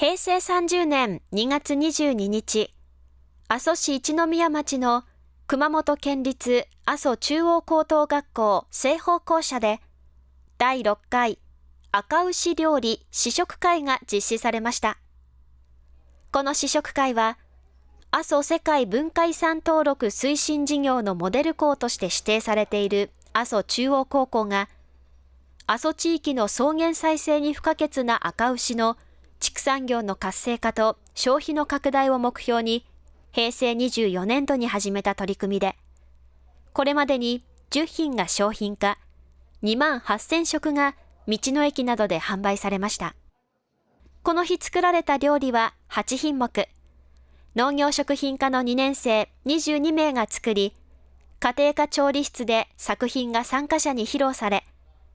平成30年2月22日、阿蘇市一宮町の熊本県立阿蘇中央高等学校西方校舎で、第6回赤牛料理試食会が実施されました。この試食会は、阿蘇世界文化遺産登録推進事業のモデル校として指定されている阿蘇中央高校が、阿蘇地域の草原再生に不可欠な赤牛の畜産業の活性化と消費の拡大を目標に、平成24年度に始めた取り組みで、これまでに10品が商品化、2万8000食が道の駅などで販売されました。この日作られた料理は8品目。農業食品科の2年生22名が作り、家庭科調理室で作品が参加者に披露され、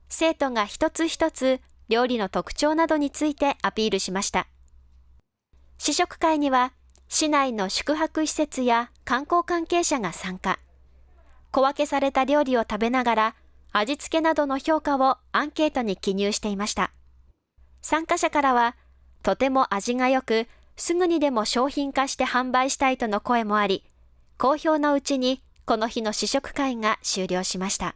生徒が一つ一つ料理の特徴などについてアピールしました。試食会には、市内の宿泊施設や観光関係者が参加。小分けされた料理を食べながら、味付けなどの評価をアンケートに記入していました。参加者からは、とても味が良く、すぐにでも商品化して販売したいとの声もあり、好評のうちにこの日の試食会が終了しました。